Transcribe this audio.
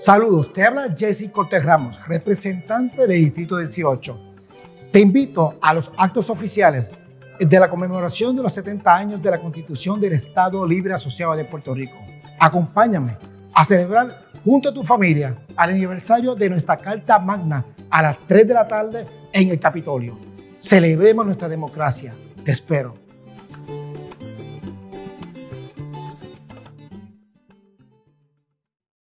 Saludos, te habla Jesse Cortés Ramos, representante del Distrito 18. Te invito a los actos oficiales de la conmemoración de los 70 años de la Constitución del Estado Libre Asociado de Puerto Rico. Acompáñame a celebrar junto a tu familia al aniversario de nuestra Carta Magna a las 3 de la tarde en el Capitolio. Celebremos nuestra democracia. Te espero.